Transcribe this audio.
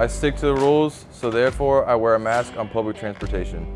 I stick to the rules, so therefore I wear a mask on public transportation.